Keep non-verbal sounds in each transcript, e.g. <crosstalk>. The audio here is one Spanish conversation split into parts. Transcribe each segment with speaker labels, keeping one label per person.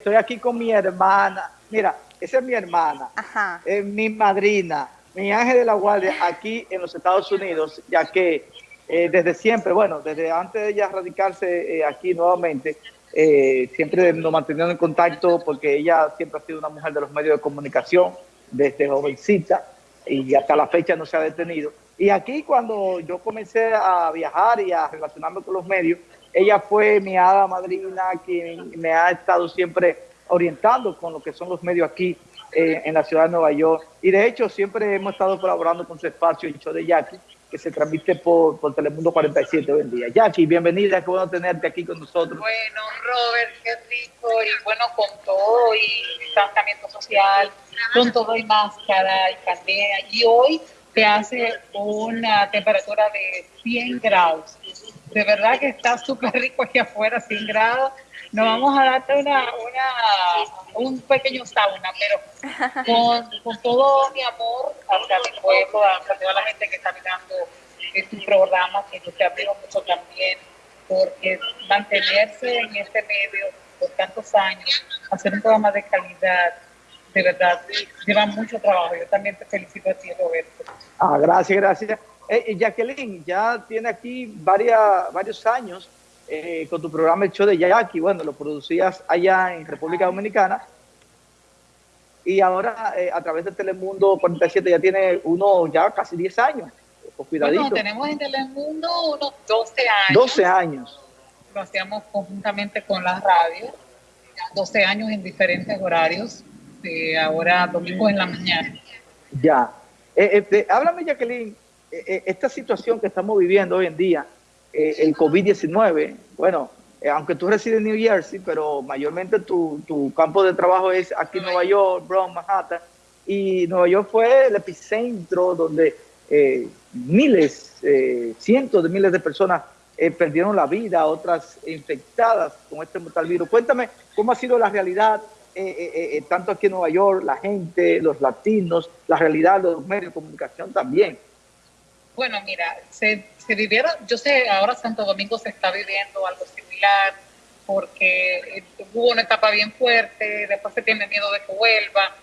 Speaker 1: Estoy aquí con mi hermana. Mira, esa es mi hermana, es mi madrina, mi ángel de la guardia aquí en los Estados Unidos, ya que eh, desde siempre, bueno, desde antes de ella radicarse eh, aquí nuevamente, eh, siempre nos mantuvieron en contacto porque ella siempre ha sido una mujer de los medios de comunicación, desde jovencita, y hasta la fecha no se ha detenido. Y aquí cuando yo comencé a viajar y a relacionarme con los medios, ella fue mi hada madrina, quien me ha estado siempre orientando con lo que son los medios aquí en la ciudad de Nueva York. Y de hecho siempre hemos estado colaborando con su espacio, el show de Jackie, que se transmite por, por Telemundo 47 hoy en día. Jackie, bienvenida, qué bueno tenerte aquí con nosotros.
Speaker 2: Bueno, Robert, qué rico, y bueno, con todo, y distanciamiento social, con todo y máscara y pandemia. Y hoy te hace una temperatura de 100 grados. De verdad que está súper rico aquí afuera, 100 grados. Nos vamos a darte una, una, un pequeño sauna, pero con, con todo mi amor hacia mi pueblo, hacia toda la gente que está mirando este programa, que yo te admiro mucho también, porque mantenerse en este medio por tantos años, hacer un programa de calidad, de verdad, lleva mucho trabajo. Yo también te felicito a ti, Roberto.
Speaker 1: Ah, gracias, gracias. Eh, Jacqueline, ya tiene aquí varias, varios años eh, con tu programa El Show de Jackie. Bueno, lo producías allá en República Dominicana. Y ahora eh, a través de Telemundo 47 ya tiene uno ya casi 10 años.
Speaker 2: Cuidadito. Bueno, tenemos en Telemundo unos 12 años.
Speaker 1: 12 años.
Speaker 2: Lo hacíamos conjuntamente con la radio. 12 años en diferentes horarios. ahora domingo en la mañana.
Speaker 1: Ya. Eh, háblame, Jacqueline, esta situación que estamos viviendo hoy en día, eh, el COVID-19, bueno, eh, aunque tú resides en New Jersey, pero mayormente tu, tu campo de trabajo es aquí en Nueva York, Bronx, Manhattan, y Nueva York fue el epicentro donde eh, miles, cientos de miles de personas perdieron la vida, otras infectadas con este mortal virus. Cuéntame cómo ha sido la realidad, tanto aquí en Nueva York, la gente, los latinos, la realidad los medios de comunicación también.
Speaker 2: Bueno, mira, se, se vivieron, yo sé, ahora Santo Domingo se está viviendo algo similar, porque eh, hubo una etapa bien fuerte, después se tiene miedo de que vuelva,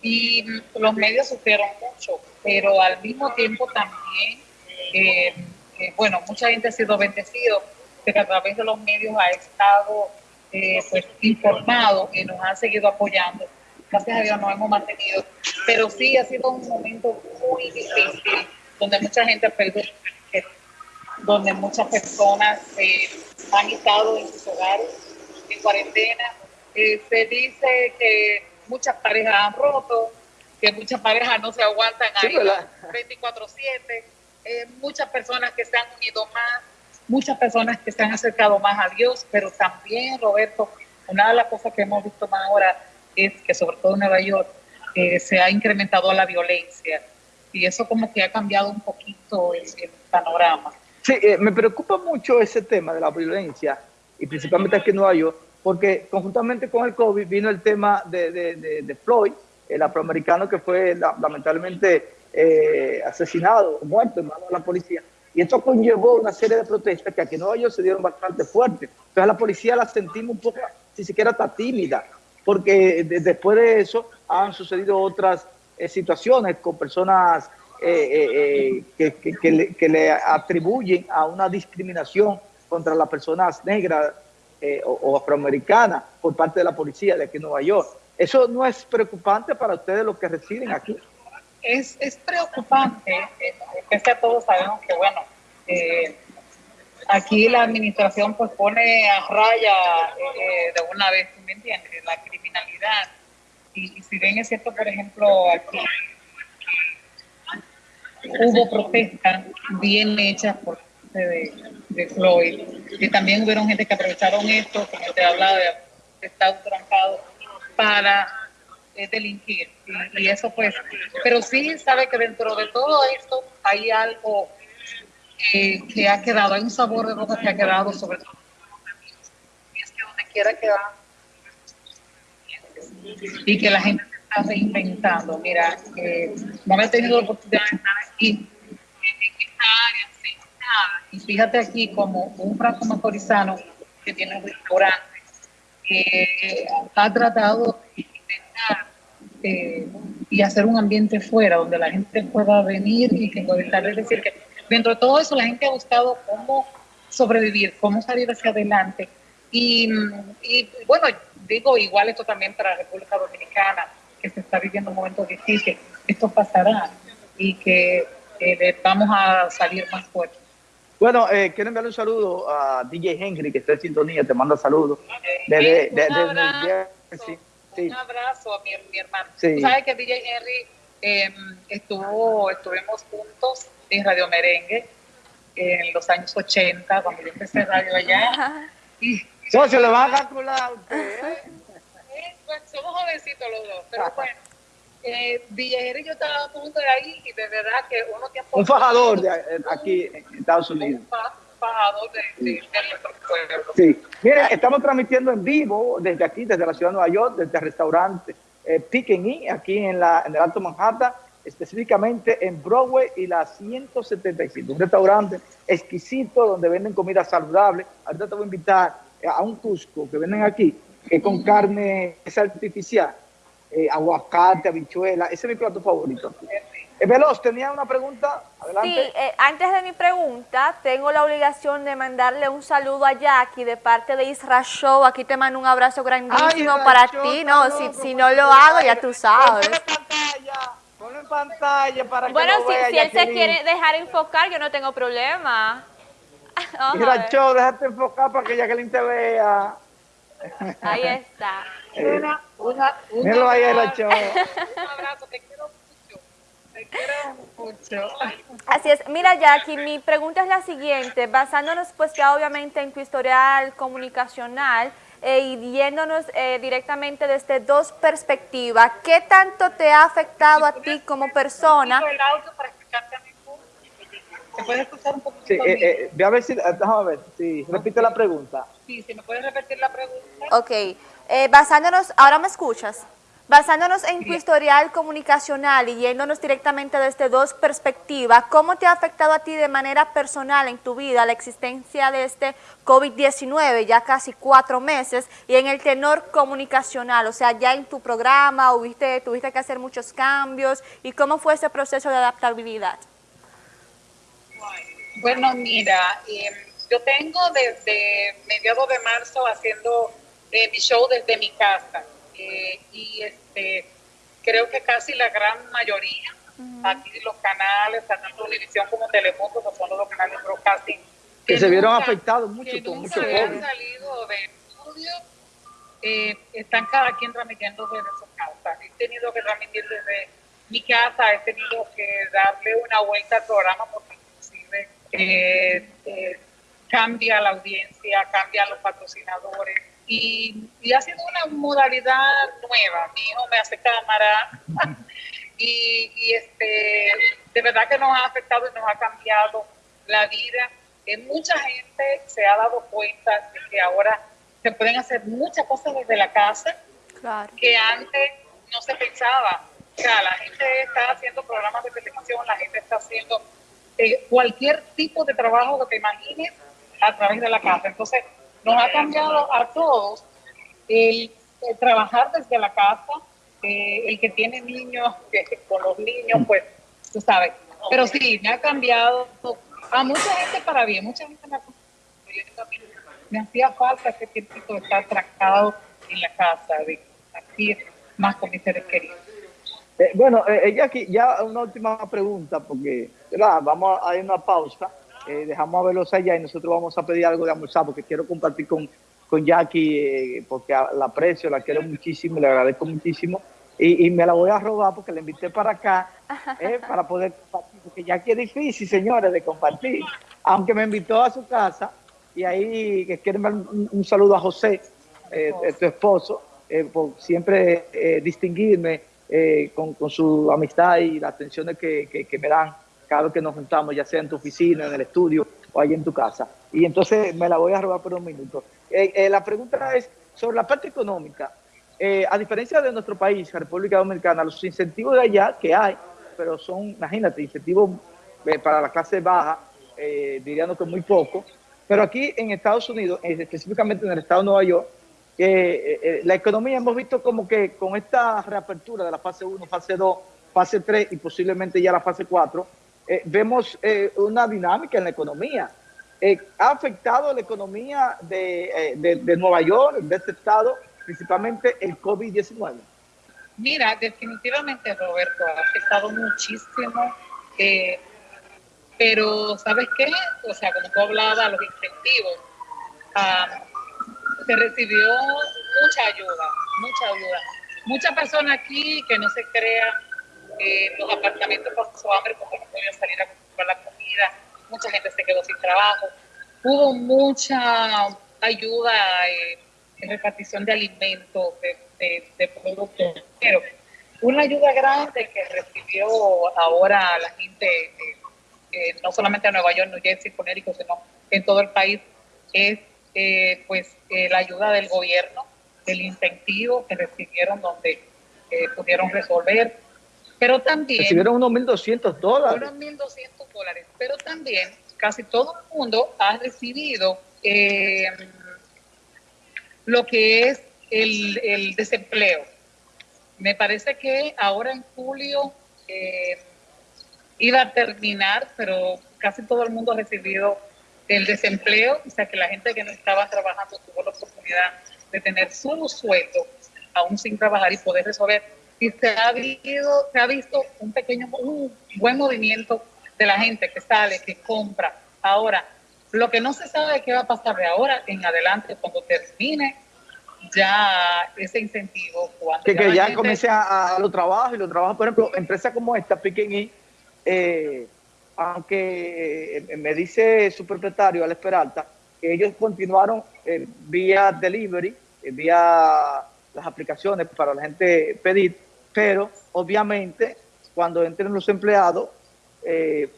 Speaker 2: y los medios sufrieron mucho, pero al mismo tiempo también, eh, eh, bueno, mucha gente ha sido bendecido de que a través de los medios ha estado pues, informado y nos ha seguido apoyando. Gracias a Dios nos hemos mantenido, pero sí ha sido un momento muy difícil donde mucha gente ha perdido, donde muchas personas eh, han estado en sus hogares en cuarentena. Eh, se dice que muchas parejas han roto, que muchas parejas no se aguantan ahí 24/7, eh, muchas personas que se han unido más, muchas personas que se han acercado más a Dios, pero también, Roberto, una de las cosas que hemos visto más ahora es que sobre todo en Nueva York se ha incrementado la violencia y eso como que ha cambiado un poquito el, panorama.
Speaker 1: Sí, eh, me preocupa mucho ese tema de la violencia, y principalmente aquí en Nueva York, porque conjuntamente con el COVID vino el tema de, de, Floyd, el afroamericano que fue lamentablemente eh, asesinado, muerto en manos de la policía. Y esto conllevó una serie de protestas que aquí en Nueva York se dieron bastante fuertes. Entonces la policía la sentimos un poco, si siquiera está tímida, porque después de eso han sucedido otras eh, situaciones con personas eh, eh, que, le, atribuyen a una discriminación contra las personas negras o, afroamericanas por parte de la policía de aquí en Nueva York. ¿Eso no es preocupante para ustedes los que residen aquí?
Speaker 2: Es, es preocupante, es que todos sabemos que, bueno, aquí la administración pues pone a raya de una vez, ¿me entiendes? La criminalidad y, si bien es cierto, por ejemplo, aquí hubo protestas bien hechas por parte de, Floyd, y también hubieron gente que aprovecharon esto, como te hablaba, de estado trancado, para eh, delinquir. Y, eso pues, pero sí sabe que dentro de todo esto hay algo que ha quedado, hay un sabor de boca que ha quedado sobre todo. Y es que donde quiera que y que la gente se está reinventando. Mira, eh, no he tenido la oportunidad de estar aquí en esta área, y fíjate aquí como un franco macorizano que tiene un restaurante, ha tratado de intentar eh, y hacer un ambiente fuera donde la gente pueda venir y que estar. Es decir, que dentro de todo eso la gente ha buscado cómo sobrevivir, cómo salir hacia adelante. Y, y bueno, digo, igual esto también para la República Dominicana, que se está viviendo un momento difícil, esto pasará y que eh, vamos a salir más fuertes.
Speaker 1: Bueno, eh, quiero enviarle un saludo a DJ Henry, que está en sintonía, te manda saludos. Desde,
Speaker 2: un, abrazo, un abrazo a mi, mi hermano. Tú sabes que DJ Henry eh, estuvo, estuvimos juntos en Radio Merengue en los años 80, cuando yo empecé radio allá.
Speaker 1: Y, se lo va a calcular a usted. ¿eh?
Speaker 2: Pues, somos jovencitos los dos, pero bueno. Eh, Villajero y yo estábamos juntos de ahí y de verdad que uno que
Speaker 1: Un fajador de eh, aquí en Estados Unidos.
Speaker 2: Un fajador de, de, nuestro pueblo.
Speaker 1: Sí. Miren, estamos transmitiendo en vivo desde aquí, desde la ciudad de Nueva York, desde el restaurante eh, Pick aquí en, la, en el Alto Manhattan, específicamente en Broadway y la 175. Un restaurante exquisito donde venden comida saludable. Ahorita te voy a invitar a un Cusco que venden aquí, que con carne es artificial eh, aguacate, habichuela. Ese es mi plato favorito. Eh, Veloz, tenía una pregunta. Adelante.
Speaker 3: Sí, eh, antes de mi pregunta, tengo la obligación de mandarle un saludo a Jackie de parte de Isra Show. Aquí te mando un abrazo grandísimo para ti. No, si, si, no lo hago, ya tú sabes.
Speaker 1: Ponlo en pantalla, ponlo en pantalla para que
Speaker 3: Bueno,
Speaker 1: lo vea,
Speaker 3: si, si él se quiere dejar enfocar, yo no tengo problema. <laughs>
Speaker 1: Isra Show, déjate enfocar para que Jacqueline te vea.
Speaker 3: Ahí <laughs> está.
Speaker 2: Una, una, una,
Speaker 1: Míralo ahí, Isra Show.
Speaker 2: Un abrazo, te quiero mucho. Te quiero mucho.
Speaker 3: Así es. Mira, Jackie, mi pregunta es la siguiente. Basándonos, pues, ya obviamente en tu historial comunicacional eh, y yéndonos eh, directamente desde dos perspectivas, ¿qué tanto te ha afectado a ti como persona?
Speaker 2: El audio para. ¿Se puede escuchar un poquito?
Speaker 1: Sí, eh, eh, ve a ver si, déjame ver, sí, repite la pregunta.
Speaker 2: Sí, si me puedes repetir la pregunta.
Speaker 3: Ok, eh, basándonos, ahora me escuchas, basándonos en tu historial comunicacional y yéndonos directamente desde dos perspectivas, ¿cómo te ha afectado a ti de manera personal en tu vida la existencia de este COVID-19, ya casi cuatro meses, y en el tenor comunicacional, o sea, ya en tu programa, tuviste, tuviste que hacer muchos cambios, y cómo fue ese proceso de adaptabilidad?
Speaker 2: Bueno, mira, eh, yo tengo desde mediados de marzo haciendo eh, mi show desde mi casa eh, y este creo que casi la gran mayoría, aquí los canales, tanto televisión como Telemundo, que son los canales broadcasting,
Speaker 1: que, se vieron afectados mucho
Speaker 2: que
Speaker 1: con mucho
Speaker 2: nunca
Speaker 1: COVID.
Speaker 2: han salido del estudio, eh, están cada quien transmitiendo desde su casa. He tenido que transmitir desde mi casa, he tenido que darle una vuelta al programa porque eh, eh, cambia la audiencia, cambian los patrocinadores y, y, ha sido una modalidad nueva. Mi hijo me hace cámara <laughs> y, y, este, de verdad que nos ha afectado y nos ha cambiado la vida. Eh, mucha gente se ha dado cuenta de que ahora se pueden hacer muchas cosas desde la casa
Speaker 3: Claro.
Speaker 2: que antes no se pensaba. O sea, la gente está haciendo programas de televisión, la gente está haciendo eh, cualquier tipo de trabajo que te imagines a través de la casa. Entonces, nos ha cambiado a todos el, el trabajar desde la casa, eh, el que tiene niños, que con los niños, pues, tú sabes. Pero sí, me ha cambiado a mucha gente para bien, mucha gente me ha me hacía falta ese tiempo de estar trancado en la casa, de compartir más con mis seres queridos.
Speaker 1: Eh, bueno, eh, Jackie, ya una última pregunta, porque ¿verdad? vamos a ir a una pausa. Eh, dejamos a verlos allá y nosotros vamos a pedir algo de almorzar porque quiero compartir con, con Jackie, eh, porque la aprecio, la quiero muchísimo, le agradezco muchísimo. Y, y, me la voy a robar porque la invité para acá eh, <laughs> para poder compartir, porque Jackie es difícil, señores, de compartir. Aunque me invitó a su casa y ahí que quiero dar un, un, saludo a José, eh, tu esposo, por siempre distinguirme con, con, su amistad y las atenciones que, que, que me dan cada vez que nos juntamos, ya sea en tu oficina, en el estudio o ahí en tu casa. Y entonces me la voy a robar por un minuto. Eh, eh, la pregunta es sobre la parte económica. Eh, a diferencia de nuestro país, República Dominicana, los incentivos de allá que hay, pero son, imagínate, incentivos para la clase baja, diríamos que muy poco. Pero aquí en Estados Unidos, específicamente en el estado de Nueva York, la economía hemos visto como que con esta reapertura de la fase 1, fase 2, fase 3 y posiblemente ya la fase 4, vemos una dinámica en la economía. ¿Ha afectado la economía de, de Nueva York, de este estado, principalmente el COVID-19?
Speaker 2: Mira, definitivamente, Roberto, ha afectado muchísimo. Eh, pero, ¿sabes qué? O sea, como tú hablabas, los incentivos, ah, se recibió mucha ayuda, mucha ayuda. Muchas personas aquí que no se crea, eh, los apartamentos pasó hambre porque no podían salir a comprar la comida, mucha gente se quedó sin trabajo. Hubo mucha ayuda eh, en repartición de alimentos, de de, productos. Pero una ayuda grande que recibió ahora la gente, eh, eh, no solamente en Nueva York, New Jersey, Connecticut, sino en todo el país, es eh, pues la ayuda del gobierno, el incentivo que recibieron donde pudieron resolver. Pero también...
Speaker 1: Recibieron unos 1.200 dólares.
Speaker 2: Unos 1.200 dólares. Pero también casi todo el mundo ha recibido lo que es el, desempleo. Me parece que ahora en julio eh, iba a terminar, pero casi todo el mundo ha recibido el desempleo, o sea que la gente que no estaba trabajando tuvo la oportunidad de tener su sueldo aún sin trabajar y poder resolver. Y se ha, visto, se ha visto un pequeño, un buen movimiento de la gente que sale, que compra. Ahora, lo que no se sabe es qué va a pasar de ahora en adelante cuando termine ya ese incentivo.
Speaker 1: que, ya, que ya comience a, los trabajos y los trabajos, por ejemplo, empresas como esta, Piquen eh, aunque eh, me dice su propietario, Alex Peralta, que ellos continuaron eh, vía delivery, eh, vía las aplicaciones para la gente pedir, pero obviamente cuando entren los empleados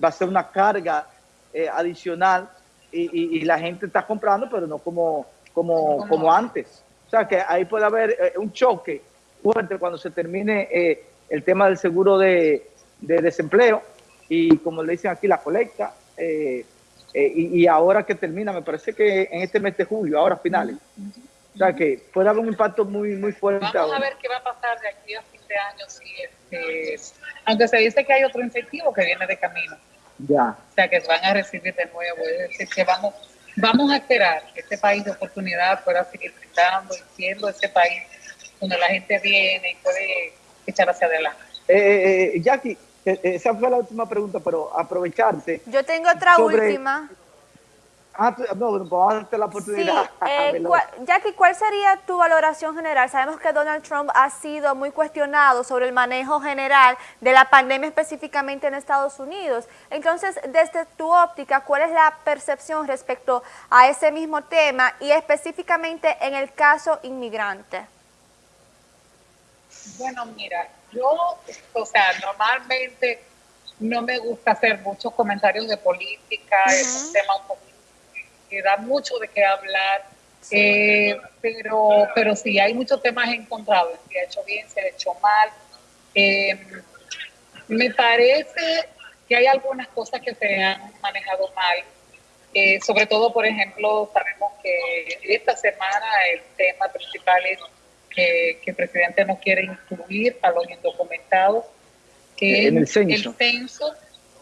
Speaker 1: va a ser una carga adicional y, y, la gente está comprando, pero no como, como, como antes sea que ahí puede haber eh, un choque fuerte cuando se termine eh, el tema del seguro de, desempleo y como le dicen aquí la colecta eh, y, ahora que termina, me parece que en este mes de julio, ahora finales. O sea que puede haber un impacto muy muy fuerte.
Speaker 2: Vamos a ver qué va a pasar de aquí a fin de año, si este, aunque se dice que hay otro incentivo que viene de camino.
Speaker 1: Ya.
Speaker 2: O sea que van a recibir de nuevo, es decir, que vamos Vamos a esperar que este país de oportunidad pueda seguir brindando y siendo ese país donde la gente viene y puede echar hacia adelante.
Speaker 1: Eh, eh, eh Jackie, eh, esa fue la última pregunta, pero aprovecharte.
Speaker 3: Yo tengo otra última.
Speaker 1: Ah, no, vamos a darte la oportunidad.
Speaker 3: Sí, <laughs> eh, Jackie, ¿cuál sería tu valoración general? Sabemos que Donald Trump ha sido muy cuestionado sobre el manejo general de la pandemia específicamente en Estados Unidos. Entonces, desde tu óptica, ¿cuál es la percepción respecto a ese mismo tema y específicamente en el caso inmigrante?
Speaker 2: Bueno, mira, yo, o sea, normalmente no me gusta hacer muchos comentarios de política, es un tema un da mucho de qué hablar, eh, pero, pero sí, hay muchos temas encontrados, se ha hecho bien, se ha hecho mal. Eh, me parece que hay algunas cosas que se han manejado mal, eh, sobre todo, por ejemplo, sabemos que esta semana el tema principal es que, el presidente no quiere incluir a los indocumentados, que
Speaker 1: en el
Speaker 2: censo.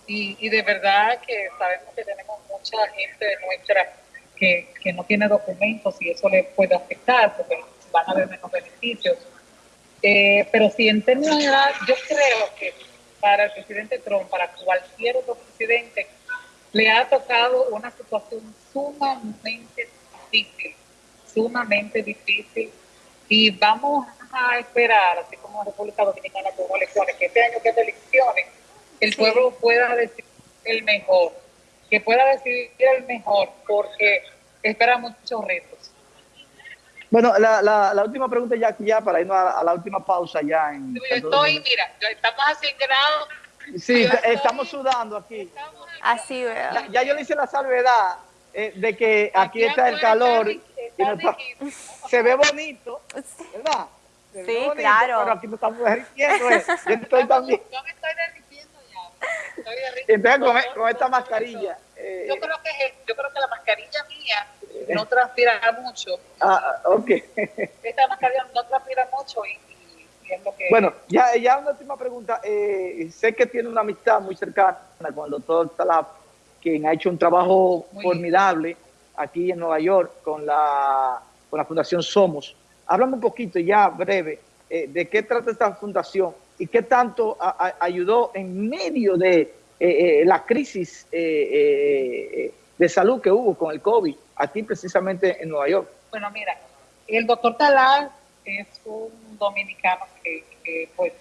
Speaker 2: y, y, de verdad que sabemos que tenemos mucha gente de nuestra que, no tiene documentos y eso le puede afectar porque van a haber menos beneficios. Eh, pero si en términos generales, yo creo que para el presidente Trump, para cualquier otro presidente, le ha tocado una situación sumamente difícil, sumamente difícil. Y vamos a esperar, así como República Dominicana tuvo elecciones, que este año que elecciones, el pueblo pueda decir el mejor, que pueda decidir el mejor, porque espera muchos retos.
Speaker 1: Bueno, la, la, última pregunta ya, ya para irnos a, la última pausa ya. En
Speaker 2: estoy, mira, estamos a 100 grados.
Speaker 1: Sí, estamos sudando aquí.
Speaker 3: Así veo.
Speaker 1: Ya, yo le hice la salvedad eh, de que aquí, está el calor. <laughs> se ve bonito, ¿verdad?
Speaker 3: sí, claro.
Speaker 1: Pero aquí no estamos derritiendo. Eh. Yo estoy también.
Speaker 2: Yo me estoy ya. Estoy
Speaker 1: derritiendo. Entonces, con, con esta mascarilla.
Speaker 2: Eh, yo, creo que, yo creo que la mascarilla mía no transpira mucho.
Speaker 1: Ah, ok. <laughs>
Speaker 2: Esta mascarilla no transpira mucho y, es lo que...
Speaker 1: Bueno, ya, ya una última pregunta. Eh, sé que tiene una amistad muy cercana con el doctor Talab, quien ha hecho un trabajo formidable aquí en Nueva York con la, con la Fundación Somos. Háblame un poquito, ya breve, eh, de qué trata esta fundación y qué tanto ayudó en medio de eh, la crisis de salud que hubo con el COVID aquí precisamente en Nueva York.
Speaker 2: Bueno, mira, el doctor Talal es un dominicano que, pues,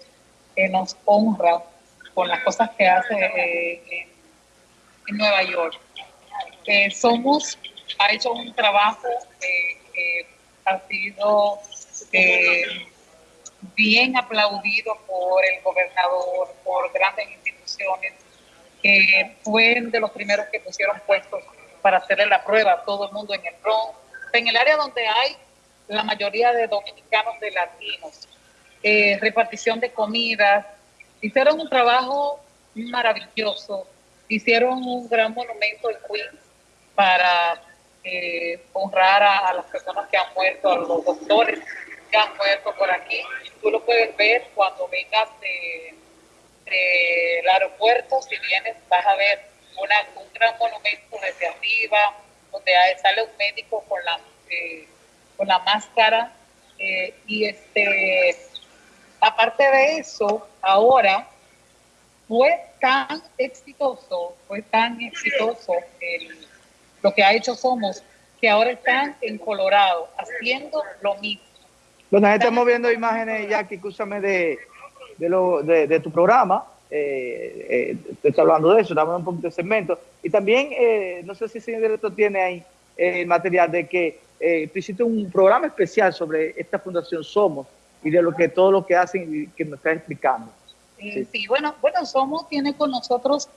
Speaker 2: nos honra con las cosas que hace eh, en, Nueva York. Eh, somos, ha hecho un trabajo que ha sido eh, bien aplaudido por el gobernador, por grandes instituciones, que fue de los primeros que pusieron puestos para hacerle la prueba a todo el mundo en el Bronx, en el área donde hay la mayoría de dominicanos de latinos, eh, repartición de comidas, hicieron un trabajo maravilloso, hicieron un gran monumento en Queens para eh, honrar a, las personas que han muerto, a los doctores muerto por aquí. Tú lo puedes ver cuando vengas del aeropuerto, si vienes vas a ver un gran monumento desde arriba, donde sale un médico con la, eh, con la máscara. Eh, y este, aparte de eso, ahora fue tan exitoso, fue tan exitoso lo que ha hecho Somos, que ahora están en Colorado haciendo lo mismo.
Speaker 1: Bueno, estamos viendo imágenes, Jackie, escúchame, de, de, lo, de tu programa, eh, eh, estoy hablando de eso, damos un poquito de segmento. Y también, eh, no sé si el señor director tiene ahí el material de que eh, hiciste un programa especial sobre esta fundación Somos y de lo que todo lo que hacen y que nos está explicando.
Speaker 2: Sí, bueno, bueno, Somos tiene con nosotros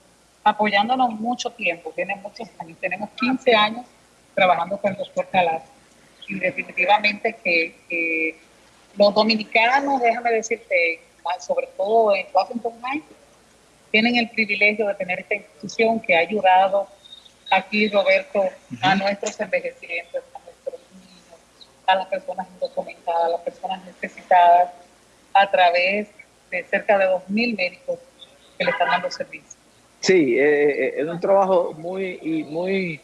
Speaker 2: apoyándonos mucho tiempo, tiene muchos años, tenemos 15 años trabajando con el doctor Calas y definitivamente que, los dominicanos, déjame decirte, sobre todo en Washington Heights, tienen el privilegio de tener esta institución que ha ayudado aquí, Roberto, a nuestros envejecientes, a nuestros niños, a las personas indocumentadas, a las personas necesitadas, a través de cerca de 2.000 médicos que le están dando servicio.
Speaker 1: Sí, eh, eh, es un trabajo muy, muy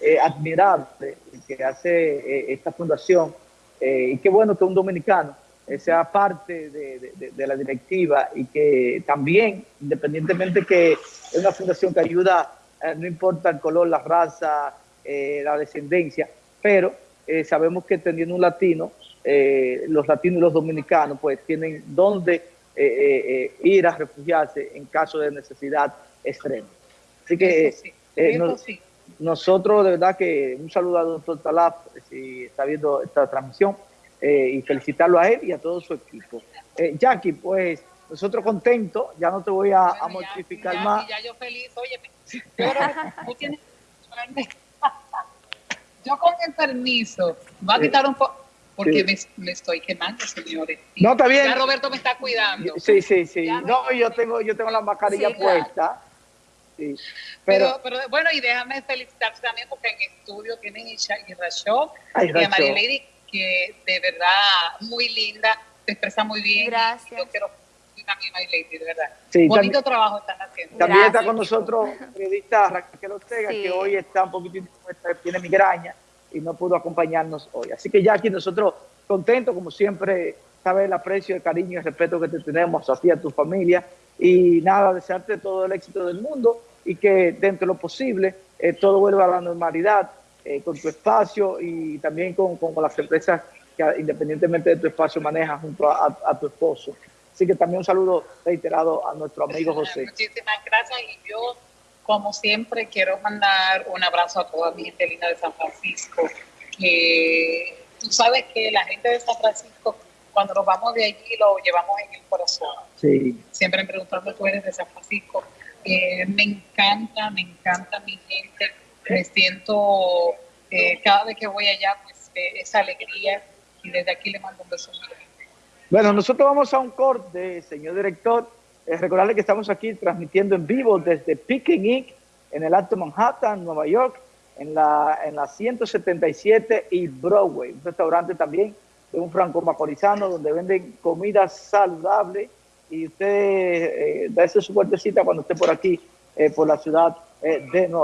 Speaker 1: eh, admirable que hace esta fundación y qué bueno que un dominicano sea parte de, la directiva y que también, independientemente que es una fundación que ayuda, eh, no importa el color, la raza, eh, la descendencia, pero eh, sabemos que teniendo un latino, los latinos y los dominicanos pues tienen donde ir a refugiarse en caso de necesidad extrema. Así que nosotros de verdad que un saludo a doctor Talap si está viendo esta transmisión. Eh, y felicitarlo a él y a todo su equipo. Eh, Jackie, pues nosotros contentos, ya no te voy a, mortificar más.
Speaker 2: Ya yo feliz, oye, yo, tienes... <laughs> yo con el permiso, va a quitar un poco, porque me, estoy quemando, señores.
Speaker 1: No, está bien.
Speaker 2: Ya Roberto me está cuidando.
Speaker 1: Sí, sí, sí. no, yo tengo, yo tengo la mascarilla puesta.
Speaker 2: Sí. Pero, pero, bueno, y déjame felicitarte también porque en estudio tienen a Rashok y a María Lady que de verdad muy linda, se expresa muy bien.
Speaker 3: Gracias.
Speaker 2: Yo quiero también Lady, de verdad. Sí, Bonito trabajo están haciendo.
Speaker 1: También está con nosotros periodista Raquel Ortega, que hoy está un poquitito, tiene migraña y no pudo acompañarnos hoy. Así que ya aquí nosotros contentos, como siempre, sabes el aprecio, el cariño y el respeto que te tenemos a ti, a tu familia. Y nada, desearte todo el éxito del mundo y que dentro de lo posible eh, todo vuelva a la normalidad eh, con tu espacio y también con, con, las empresas que independientemente de tu espacio manejas junto a, tu esposo. Así que también un saludo reiterado a nuestro amigo José.
Speaker 2: Muchísimas gracias y yo, como siempre, quiero mandar un abrazo a toda mi gente linda de San Francisco. Que tú sabes que la gente de San Francisco, cuando nos vamos de allí, lo llevamos en el corazón.
Speaker 1: Sí.
Speaker 2: Siempre preguntando, tú eres de San Francisco. Eh, me encanta, me encanta mi gente me siento, eh, cada vez que voy allá, pues eh, esa alegría y desde aquí le mando un beso.
Speaker 1: Bueno, nosotros vamos a un corte, señor director. Eh, recordarle que estamos aquí transmitiendo en vivo desde Picking Inc. en el Alto Manhattan, Nueva York, en la, en la 177 y Broadway, un restaurante también de un franco macorizano donde venden comida saludable y usted eh, su puertecita cuando esté por aquí, eh, por la ciudad eh, de Nueva